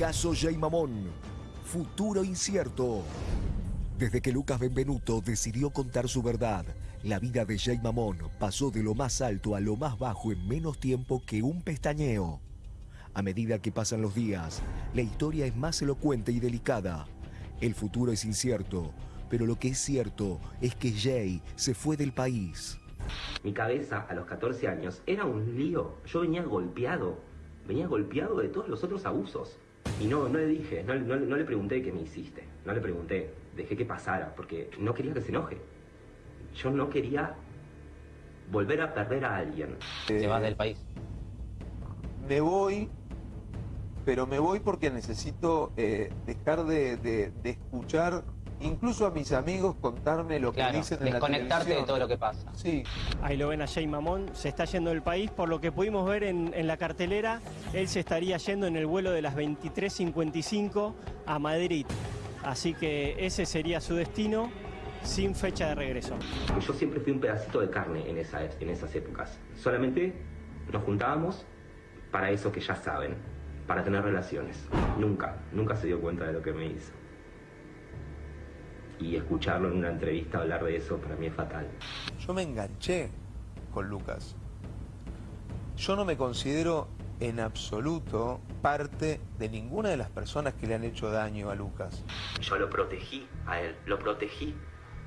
Caso Jay Mamón. Futuro incierto. Desde que Lucas Benvenuto decidió contar su verdad, la vida de Jay Mamón pasó de lo más alto a lo más bajo en menos tiempo que un pestañeo. A medida que pasan los días, la historia es más elocuente y delicada. El futuro es incierto, pero lo que es cierto es que Jay se fue del país. Mi cabeza a los 14 años era un lío. Yo venía golpeado. Venía golpeado de todos los otros abusos. Y no, no le dije, no, no- no le pregunté qué me hiciste. No le pregunté. Dejé que pasara porque no quería que se enoje. Yo no quería volver a perder a alguien. Te vas del país. Me voy, pero me voy porque necesito eh, dejar de, de- de escuchar incluso a mis amigos contarme lo que Claro, dicen en la desconectarte de todo lo que pasa. Sí, Ahí lo ven a Jay Mamón, se está yendo del país, por lo que pudimos ver en, en la cartelera, él se estaría yendo en el vuelo de las 23.55 a Madrid. Así que ese sería su destino sin fecha de regreso. Yo siempre fui un pedacito de carne en, esa, en esas épocas. Solamente nos juntábamos para eso que ya saben, para tener relaciones. Nunca, nunca se dio cuenta de lo que me hizo. Y escucharlo en una entrevista hablar de eso para mí es fatal. yo me enganché con Lucas. Yo no me considero en absoluto parte de ninguna de las personas que le han hecho daño a Lucas. Yo lo protegí a él, lo protegí.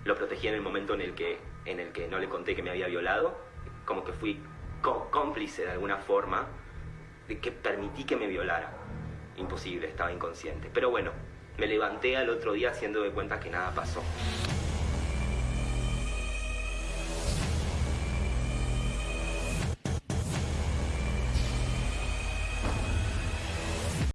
Lo protegí en el momento en el que, en el que no le conté que me había violado, como que fui có- cómplice de alguna forma, de que permití que me violara. Imposible, estaba inconsciente. Pero bueno, me levanté al otro día haciendo de cuenta que nada pasó.